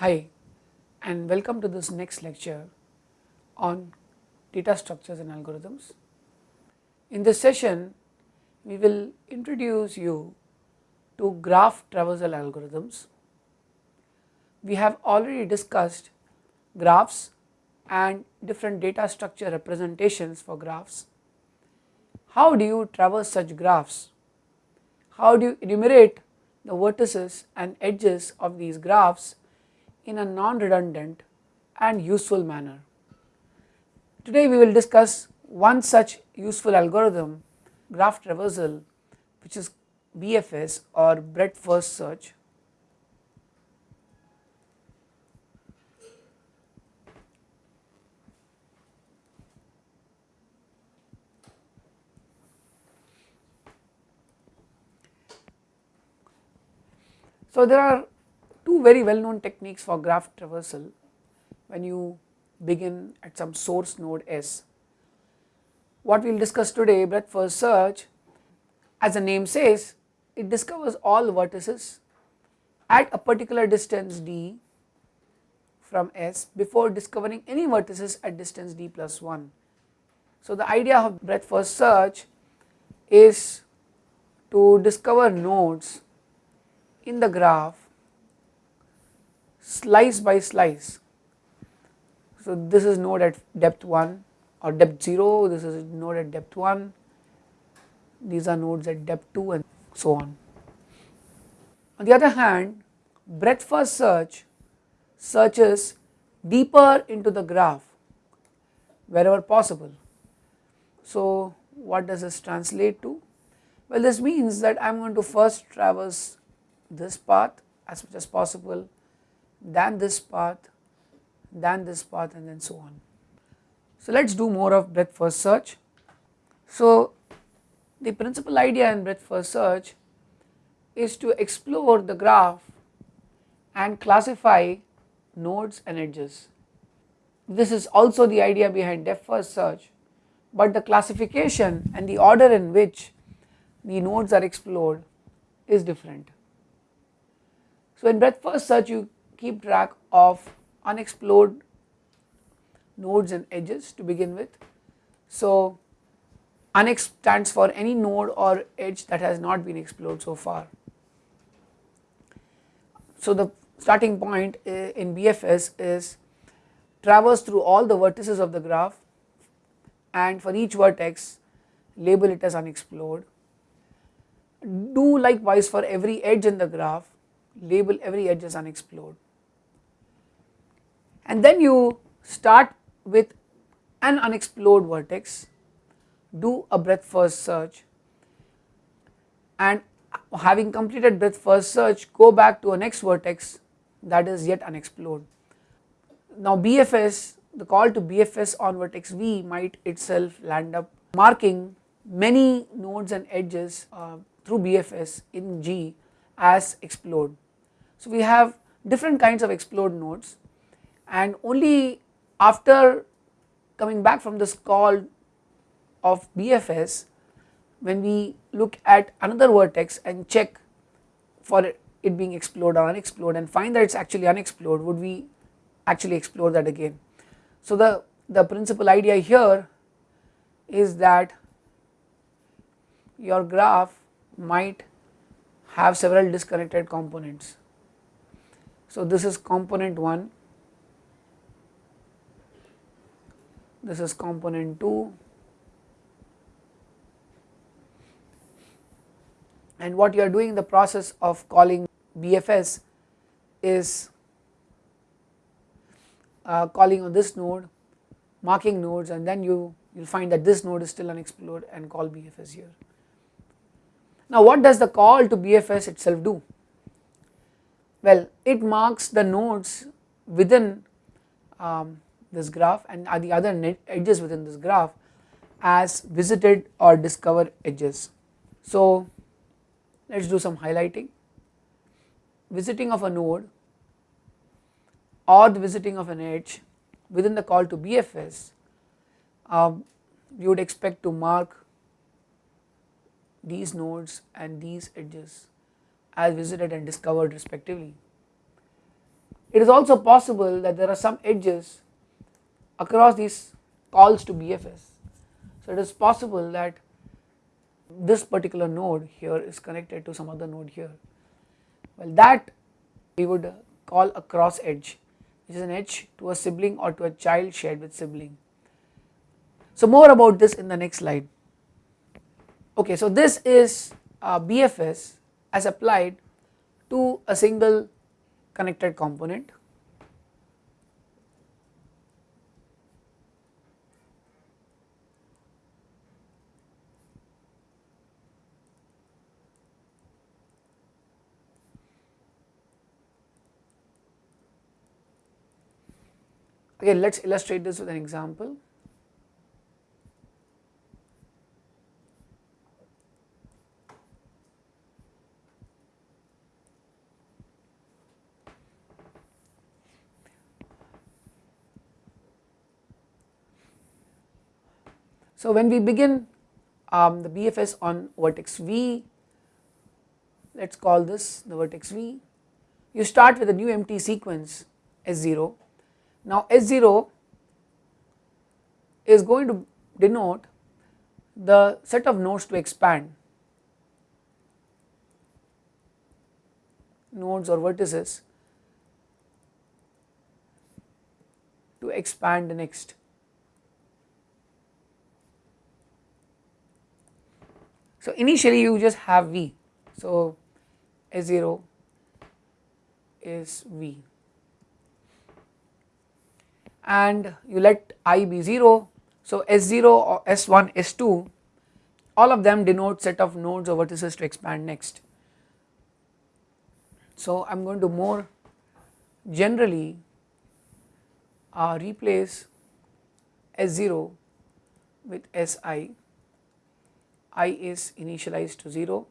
Hi and welcome to this next lecture on data structures and algorithms. In this session we will introduce you to graph traversal algorithms. We have already discussed graphs and different data structure representations for graphs. How do you traverse such graphs? How do you enumerate the vertices and edges of these graphs in a non-redundant and useful manner. Today we will discuss one such useful algorithm graph traversal which is BFS or breadth first search So, there are very well known techniques for graph traversal when you begin at some source node S. What we will discuss today breadth first search as the name says it discovers all vertices at a particular distance d from S before discovering any vertices at distance d plus 1. So, the idea of breadth first search is to discover nodes in the graph slice by slice. So, this is node at depth 1 or depth 0, this is node at depth 1, these are nodes at depth 2 and so on. On the other hand breadth first search searches deeper into the graph wherever possible. So, what does this translate to? Well, this means that I am going to first traverse this path as much as possible, then this path, then this path and then so on. So let us do more of breadth first search. So the principal idea in breadth first search is to explore the graph and classify nodes and edges. This is also the idea behind depth first search, but the classification and the order in which the nodes are explored is different. So in breadth first search you keep track of unexplored nodes and edges to begin with. So unex stands for any node or edge that has not been explored so far. So the starting point uh, in BFS is traverse through all the vertices of the graph and for each vertex label it as unexplored. Do likewise for every edge in the graph label every edge as unexplored. And then you start with an unexplored vertex, do a breadth first search and having completed breadth first search go back to a next vertex that is yet unexplored. Now BFS, the call to BFS on vertex V might itself land up marking many nodes and edges uh, through BFS in G as explored. So we have different kinds of explored nodes and only after coming back from this call of BFS when we look at another vertex and check for it being explored or unexplored and find that it is actually unexplored would we actually explore that again. So the, the principal idea here is that your graph might have several disconnected components so this is component 1, this is component 2 and what you are doing in the process of calling BFS is uh, calling on this node, marking nodes and then you will find that this node is still unexplored and call BFS here. Now what does the call to BFS itself do? Well, it marks the nodes within um, this graph and the other edges within this graph as visited or discovered edges. So let us do some highlighting. Visiting of a node or the visiting of an edge within the call to BFS, um, you would expect to mark these nodes and these edges as visited and discovered respectively. it is also possible that there are some edges across these calls to BFS. So it is possible that this particular node here is connected to some other node here. Well that we would call a cross edge which is an edge to a sibling or to a child shared with sibling. So more about this in the next slide. Okay, so this is uh, BFS as applied to a single connected component Again let us illustrate this with an example. So when we begin um, the BFS on vertex V, let us call this the vertex V, you start with a new empty sequence S0 now S0 is going to denote the set of nodes to expand. Nodes or vertices to expand the next. So initially you just have V, so S0 is V and you let i be 0. So S0 or S1, S2 all of them denote set of nodes or vertices to expand next. So I am going to more generally uh, replace S0 with Si, i is initialized to 0.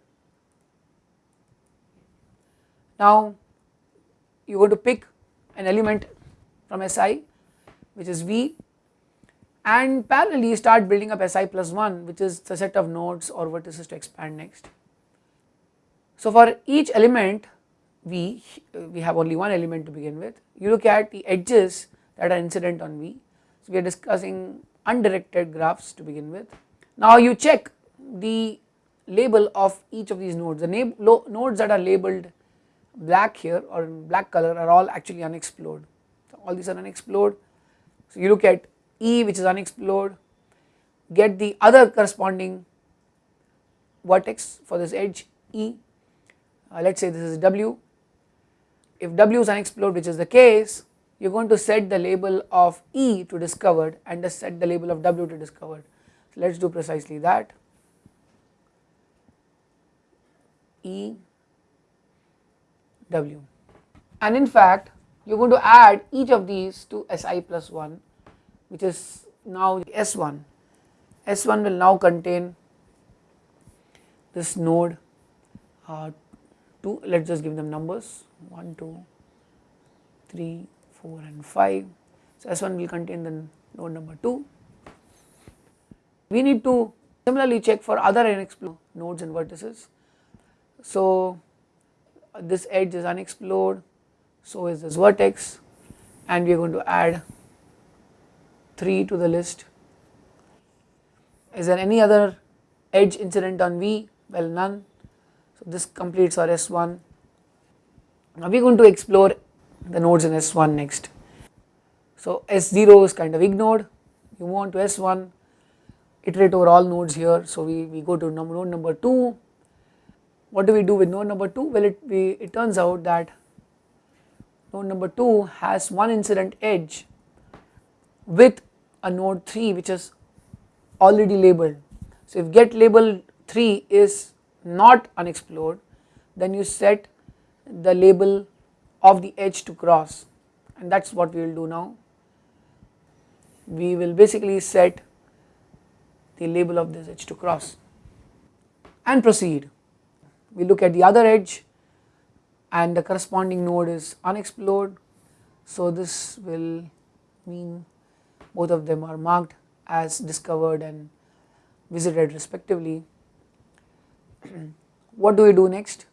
Now you are going to pick an element from Si which is V and parallelly start building up Si plus 1 which is the set of nodes or vertices to expand next. So for each element V, we have only one element to begin with, you look at the edges that are incident on V. So we are discussing undirected graphs to begin with. Now you check the label of each of these nodes, the nodes that are labeled black here or in black color are all actually unexplored. So all these are unexplored so you look at E which is unexplored, get the other corresponding vertex for this edge E, uh, let us say this is W. If W is unexplored which is the case, you are going to set the label of E to discovered and just set the label of W to discovered. So let us do precisely that. E W and in fact you are going to add each of these to Si plus 1 which is now S1. S1 will now contain this node uh, 2 let us just give them numbers 1, 2, 3, 4 and 5. So S1 will contain the node number 2. We need to similarly check for other unexplored nodes and vertices. So this edge is unexplored so is this vertex and we are going to add 3 to the list. Is there any other edge incident on V? Well none. So this completes our S1. Now we are going to explore the nodes in S1 next. So S0 is kind of ignored, you move on to S1, iterate over all nodes here. So we, we go to node number 2. What do we do with node number 2? Well it, we, it turns out that node number 2 has one incident edge with a node 3 which is already labeled. So if get label 3 is not unexplored then you set the label of the edge to cross and that is what we will do now. We will basically set the label of this edge to cross and proceed. We look at the other edge and the corresponding node is unexplored. So this will mean both of them are marked as discovered and visited respectively. what do we do next?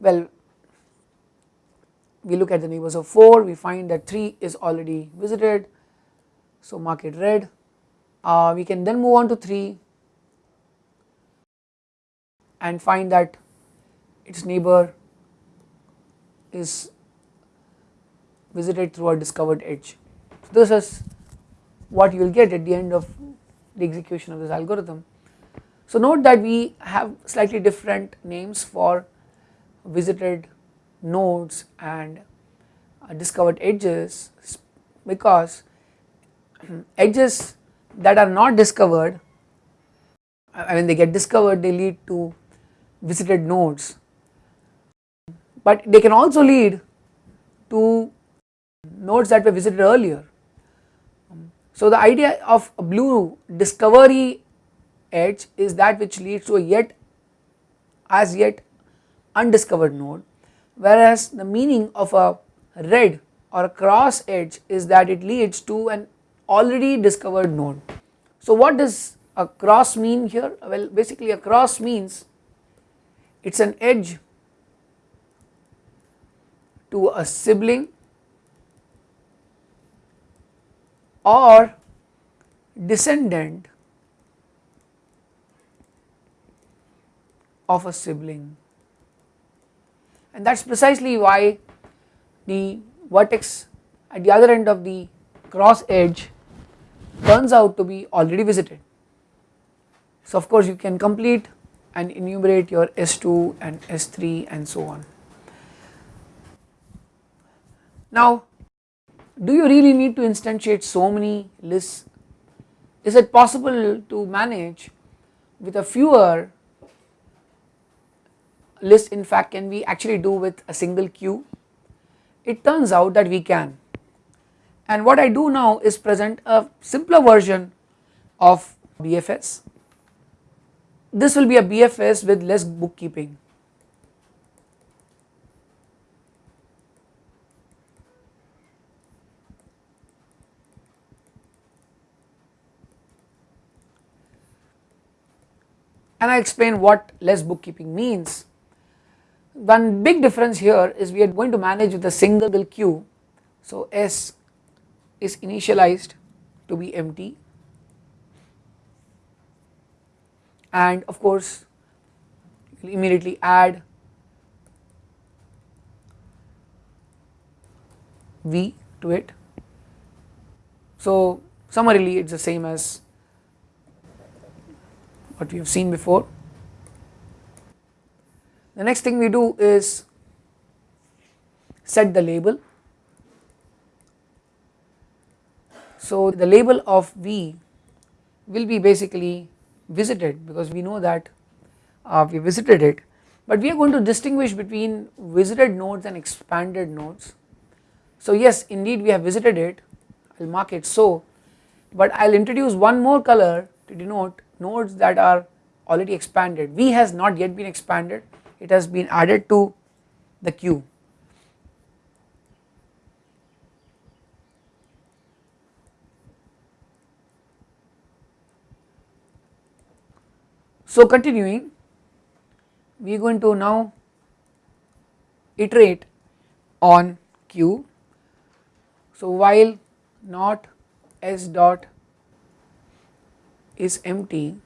Well, we look at the neighbors of 4 we find that 3 is already visited so mark it red uh, we can then move on to 3 and find that its neighbor is visited through a discovered edge. So this is what you will get at the end of the execution of this algorithm. So note that we have slightly different names for visited nodes and uh, discovered edges because edges that are not discovered when they get discovered they lead to visited nodes but they can also lead to nodes that were visited earlier. So the idea of a blue discovery edge is that which leads to a yet as yet undiscovered node whereas the meaning of a red or a cross edge is that it leads to an already discovered node. So what does a cross mean here? Well basically a cross means it is an edge to a sibling or descendant of a sibling and that is precisely why the vertex at the other end of the cross edge turns out to be already visited. So of course you can complete and enumerate your S2 and S3 and so on. Now do you really need to instantiate so many lists? Is it possible to manage with a fewer lists in fact can we actually do with a single queue? It turns out that we can and what I do now is present a simpler version of BFS. This will be a BFS with less bookkeeping and I explain what less bookkeeping means. One big difference here is we are going to manage with a single queue. So S is initialized to be empty and of course you will immediately add V to it. So summarily it is the same as what we have seen before. The next thing we do is set the label. So the label of V will be basically visited because we know that uh, we visited it but we are going to distinguish between visited nodes and expanded nodes. So yes indeed we have visited it I will mark it so but I will introduce one more color to denote nodes that are already expanded. V has not yet been expanded, it has been added to the queue. So continuing, we are going to now iterate on Q. So while not S dot is empty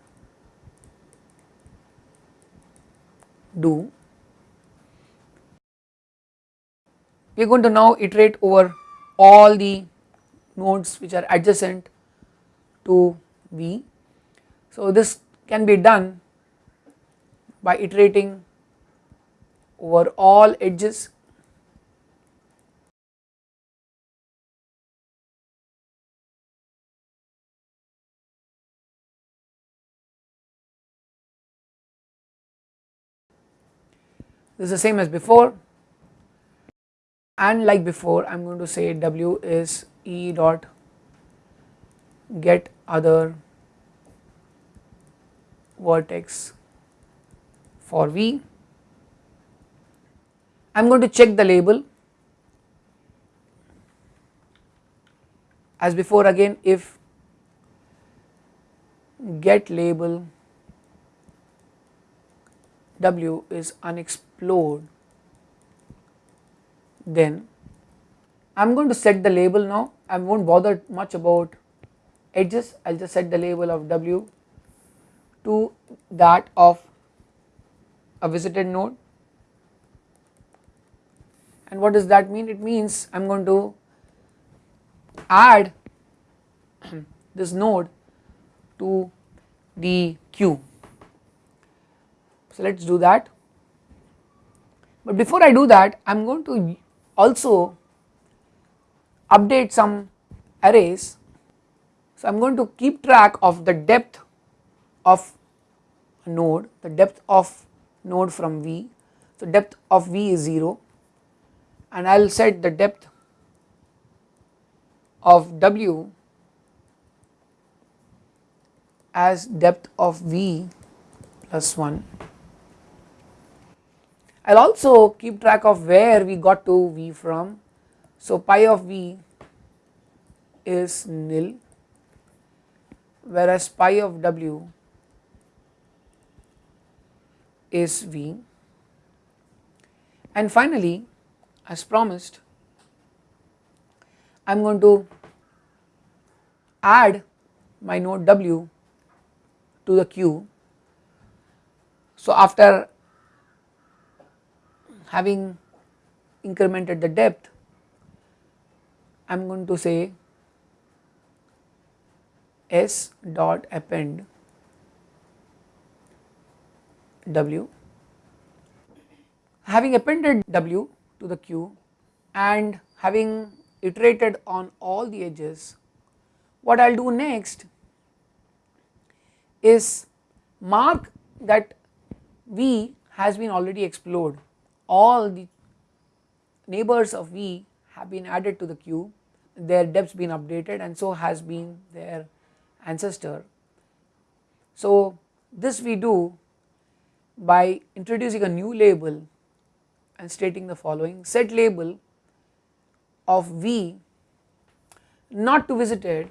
do we are going to now iterate over all the nodes which are adjacent to V. So this can be done by iterating over all edges this is the same as before and like before I am going to say W is E dot get other vertex for V. I am going to check the label as before again if get label W is unexplored then I am going to set the label now. I will not bother much about edges. I will just set the label of w to that of a visited node. And what does that mean? It means I am going to add this node to the queue. So let us do that but before I do that I am going to also update some arrays. So I am going to keep track of the depth of a node, the depth of node from V. So depth of V is 0 and I will set the depth of W as depth of V plus 1. I will also keep track of where we got to V from. So pi of V is nil whereas pi of W is V and finally as promised I am going to add my node W to the queue. So after having incremented the depth I am going to say s dot append w. Having appended w to the queue and having iterated on all the edges what I will do next is mark that V has been already explored all the neighbors of V have been added to the queue their depths been updated and so has been their ancestor. So this we do by introducing a new label and stating the following set label of V not to visited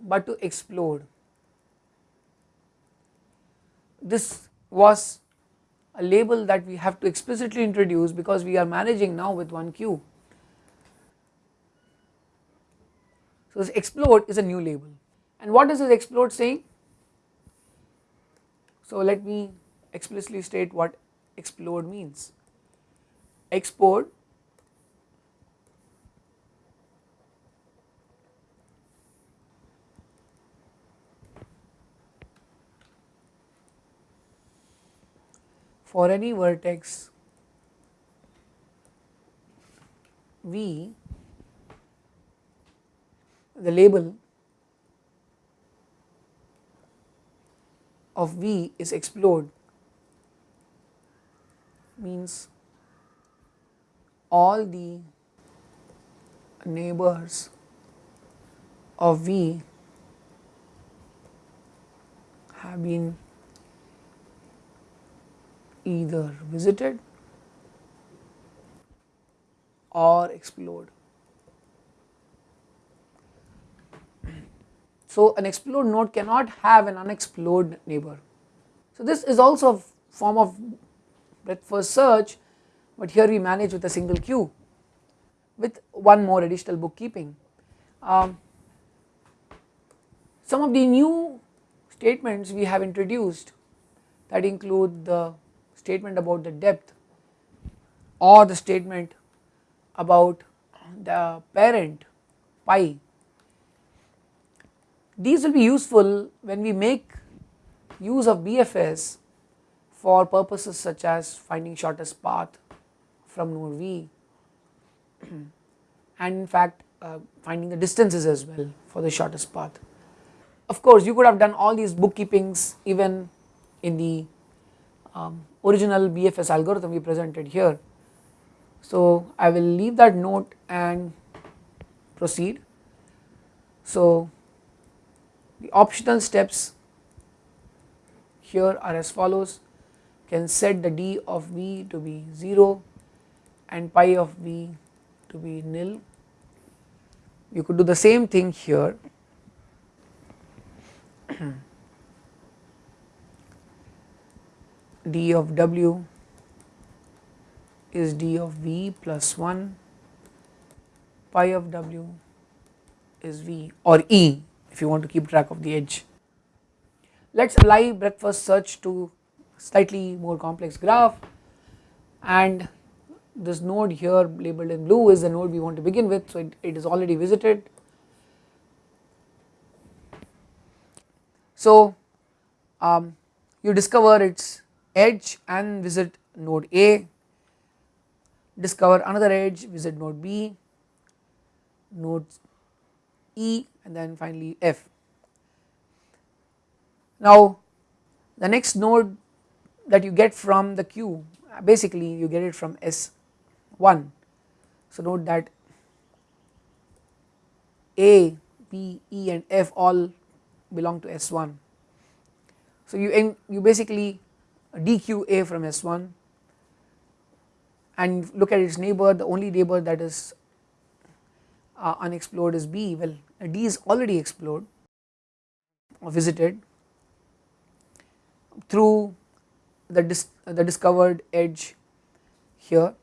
but to explored. This was a label that we have to explicitly introduce because we are managing now with one queue. So this explored is a new label and what is this explored saying? So let me explicitly state what explored means. Explored for any vertex V the label of V is explored. Means all the neighbors of V have been either visited or explored. So an explored node cannot have an unexplored neighbor. So this is also a form of breadth first search but here we manage with a single queue with one more additional bookkeeping. Um, some of the new statements we have introduced that include the statement about the depth or the statement about the parent pi these will be useful when we make use of BFS for purposes such as finding shortest path from node V and in fact uh, finding the distances as well for the shortest path. Of course you could have done all these bookkeepings even in the um, original BFS algorithm we presented here. So I will leave that note and proceed. So the optional steps here are as follows can set the d of v to be 0 and pi of v to be nil. You could do the same thing here d of w is d of v plus 1 pi of w is v or e if you want to keep track of the edge. Let us apply breadth first search to slightly more complex graph and this node here labeled in blue is the node we want to begin with so it, it is already visited. So um, you discover its edge and visit node A, discover another edge visit node B, node E and then finally F. Now the next node that you get from the queue basically you get it from S1. So note that A, B, E and F all belong to S1. So you, you basically dequeue A from S1 and look at its neighbor the only neighbor that is uh, unexplored is B. Well D is already explored or visited through the, dis the discovered edge here.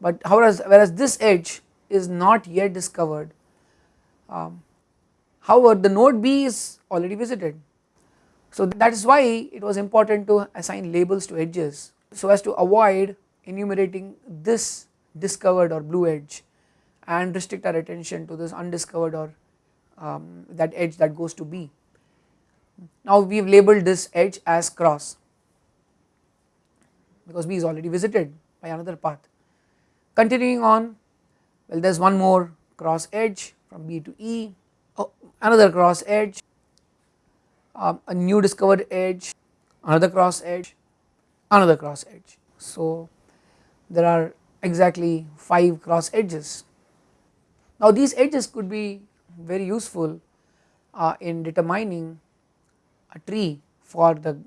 But whereas, whereas this edge is not yet discovered um, however the node B is already visited so that is why it was important to assign labels to edges so as to avoid enumerating this discovered or blue edge and restrict our attention to this undiscovered or um, that edge that goes to B. Now we have labeled this edge as cross because B is already visited by another path. Continuing on well there is one more cross edge from B to E, oh, another cross edge, um, a new discovered edge, another cross edge, another cross edge. So there are exactly 5 cross edges. Now these edges could be very useful uh, in determining a tree for the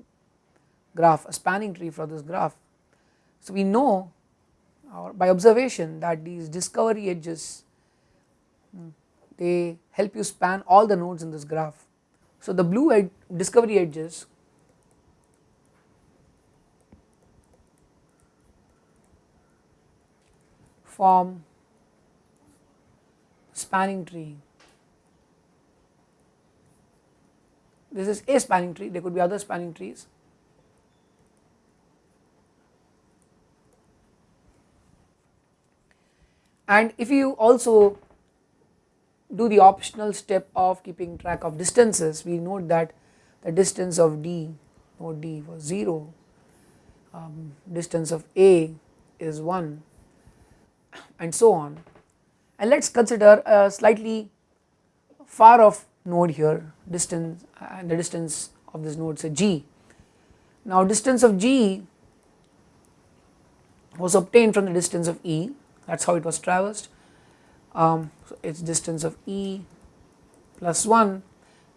graph, a spanning tree for this graph. So we know uh, by observation that these discovery edges hmm, they help you span all the nodes in this graph. So the blue ed discovery edges form spanning tree. This is a spanning tree, there could be other spanning trees. And if you also do the optional step of keeping track of distances, we note that the distance of D, node D was 0, um, distance of A is 1 and so on. And let us consider a slightly far off node here distance and the distance of this node say G. Now distance of G was obtained from the distance of E that is how it was traversed um, so its distance of E plus 1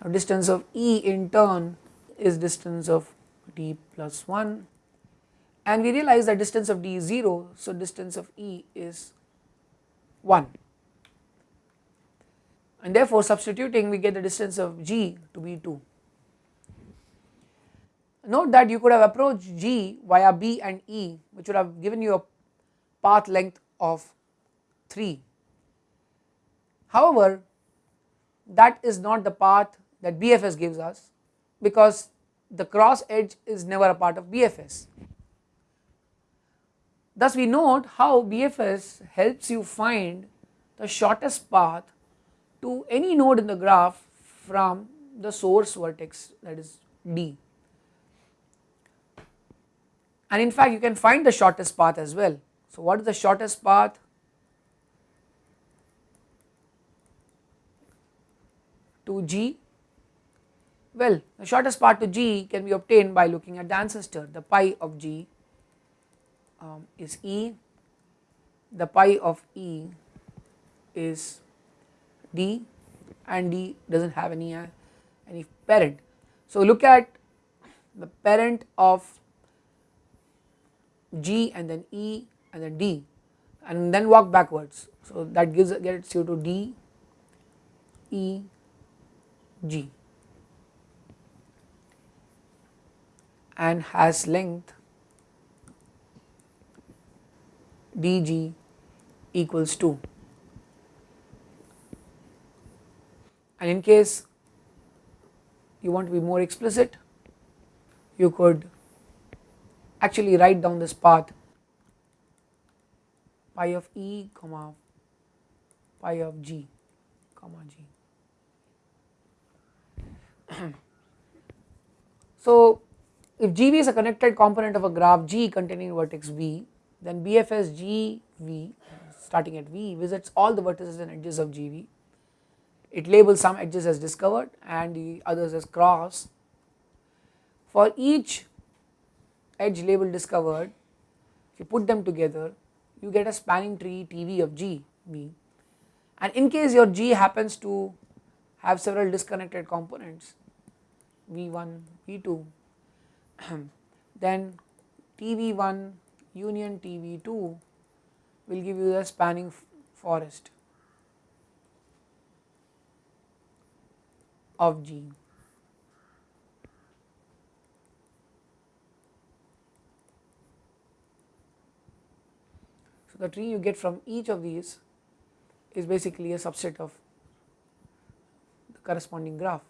now distance of E in turn is distance of D plus 1 and we realize that distance of D is 0 so distance of E is 1 and therefore substituting we get the distance of G to be 2. Note that you could have approached G via B and E which would have given you a path length of 3. However, that is not the path that BFS gives us because the cross edge is never a part of BFS. Thus we note how BFS helps you find the shortest path to any node in the graph from the source vertex that is D. And in fact you can find the shortest path as well. So what is the shortest path? To G? Well, the shortest path to G can be obtained by looking at the ancestor. The pi of G um, is E, the pi of E is D and D does not have any, uh, any parent. So look at the parent of G and then E and then D and then walk backwards. So that gives gets you to D, E, G and has length dg equals 2 and in case you want to be more explicit you could actually write down this path pi of e comma pi of g comma g. so if gv is a connected component of a graph g containing vertex v then bfs gv starting at v visits all the vertices and edges of gv it labels some edges as discovered and the others as cross. For each edge label discovered, if you put them together, you get a spanning tree TV of G V. And in case your G happens to have several disconnected components, V1, V2, then TV1 union TV2 will give you the spanning forest. of G. So, the tree you get from each of these is basically a subset of the corresponding graph.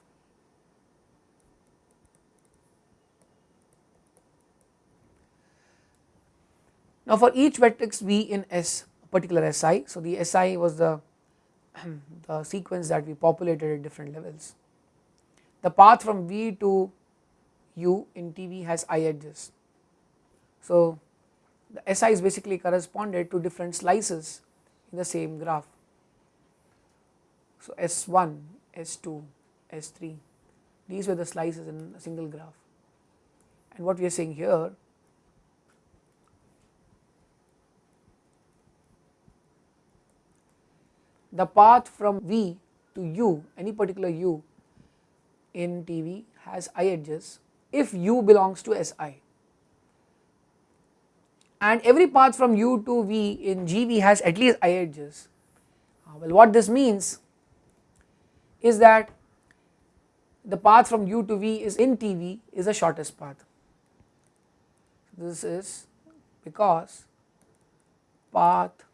Now, for each vertex V in S particular Si, so the Si was the, the sequence that we populated at different levels. The path from V to U in TV has i edges. So, the SI is basically corresponded to different slices in the same graph. So, S1, S2, S3 these were the slices in a single graph and what we are saying here the path from V to U any particular U in TV has i edges if u belongs to Si and every path from u to v in GV has at least i edges. Uh, well what this means is that the path from u to v is in TV is the shortest path. This is because path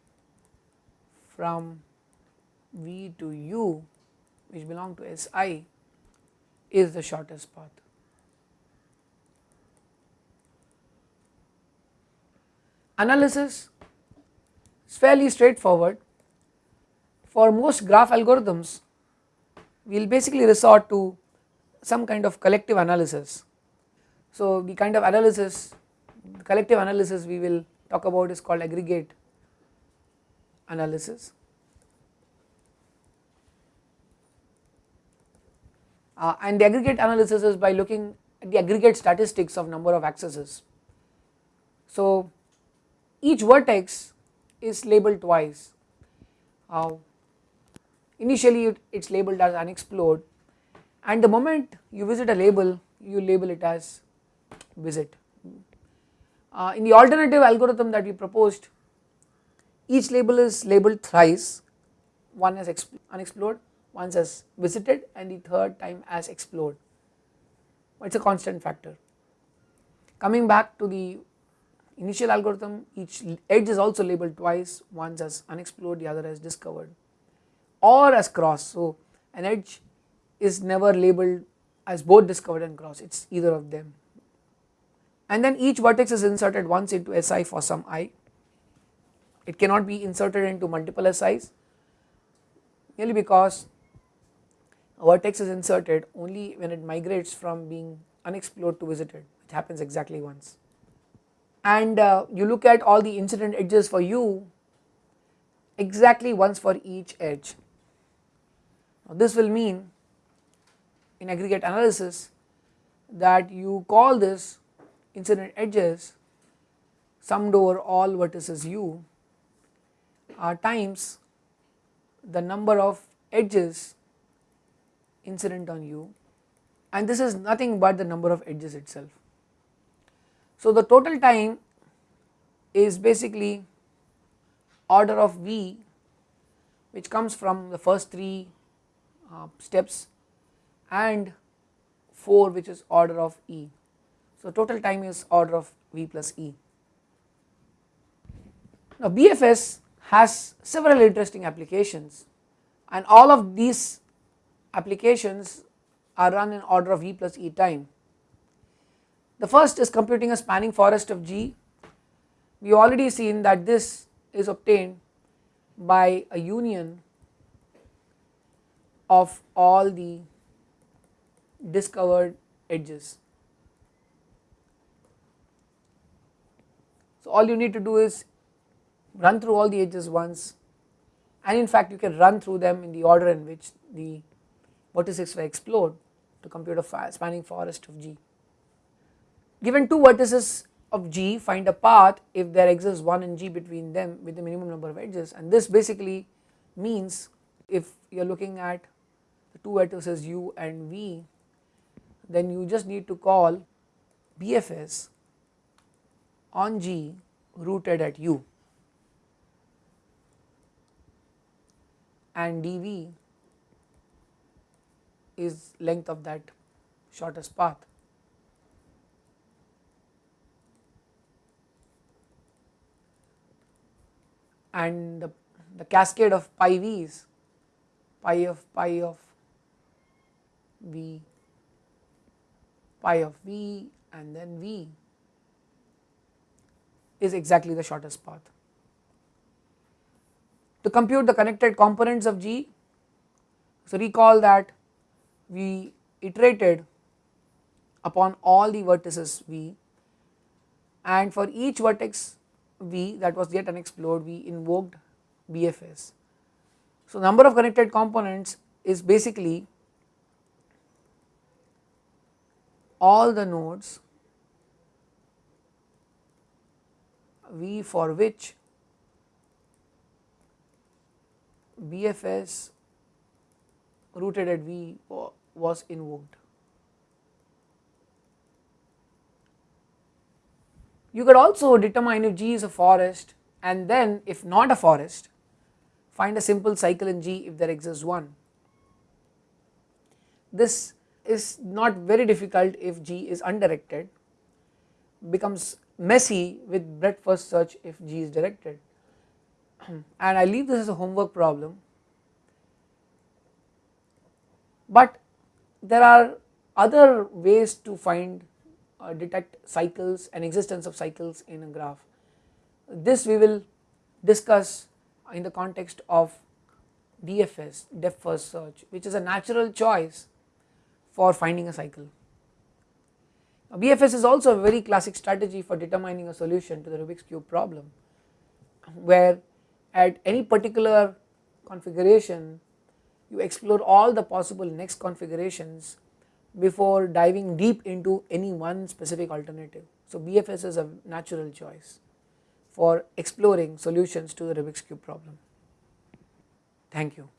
from v to u which belong to Si is the shortest path. Analysis is fairly straightforward. For most graph algorithms, we will basically resort to some kind of collective analysis. So, the kind of analysis, collective analysis we will talk about is called aggregate analysis. Uh, and the aggregate analysis is by looking at the aggregate statistics of number of accesses. So, each vertex is labeled twice. Uh, initially it is labeled as unexplored and the moment you visit a label you label it as visit. Uh, in the alternative algorithm that we proposed each label is labeled thrice one as unexplored once as visited and the third time as explored, it is a constant factor. Coming back to the initial algorithm each edge is also labeled twice once as unexplored the other as discovered or as cross. So, an edge is never labeled as both discovered and cross it is either of them and then each vertex is inserted once into Si for some i. It cannot be inserted into multiple SIs merely because a vertex is inserted only when it migrates from being unexplored to visited which happens exactly once. And uh, you look at all the incident edges for u exactly once for each edge. Now this will mean in aggregate analysis that you call this incident edges summed over all vertices u uh, times the number of edges incident on u and this is nothing but the number of edges itself. So the total time is basically order of v which comes from the first 3 uh, steps and 4 which is order of e. So total time is order of v plus e. Now BFS has several interesting applications and all of these applications are run in order of E plus E time. The first is computing a spanning forest of G. We already seen that this is obtained by a union of all the discovered edges. So all you need to do is run through all the edges once and in fact you can run through them in the order in which the vertices were explored to compute a spanning forest of G. Given two vertices of G find a path if there exists one in G between them with the minimum number of edges and this basically means if you are looking at the two vertices u and v then you just need to call BFS on G rooted at u and dV is length of that shortest path. And the, the cascade of pi v's, pi of pi of v, pi of v and then v is exactly the shortest path. To compute the connected components of G, so recall that we iterated upon all the vertices V and for each vertex V that was yet unexplored we invoked BFS. So number of connected components is basically all the nodes V for which BFS rooted at V was invoked. You could also determine if G is a forest and then if not a forest find a simple cycle in G if there exists one. This is not very difficult if G is undirected becomes messy with breadth first search if G is directed and I leave this as a homework problem but there are other ways to find uh, detect cycles and existence of cycles in a graph. This we will discuss in the context of DFS depth first search which is a natural choice for finding a cycle. Now, BFS is also a very classic strategy for determining a solution to the Rubik's cube problem where at any particular configuration you explore all the possible next configurations before diving deep into any one specific alternative. So BFS is a natural choice for exploring solutions to the Rubik's cube problem. Thank you.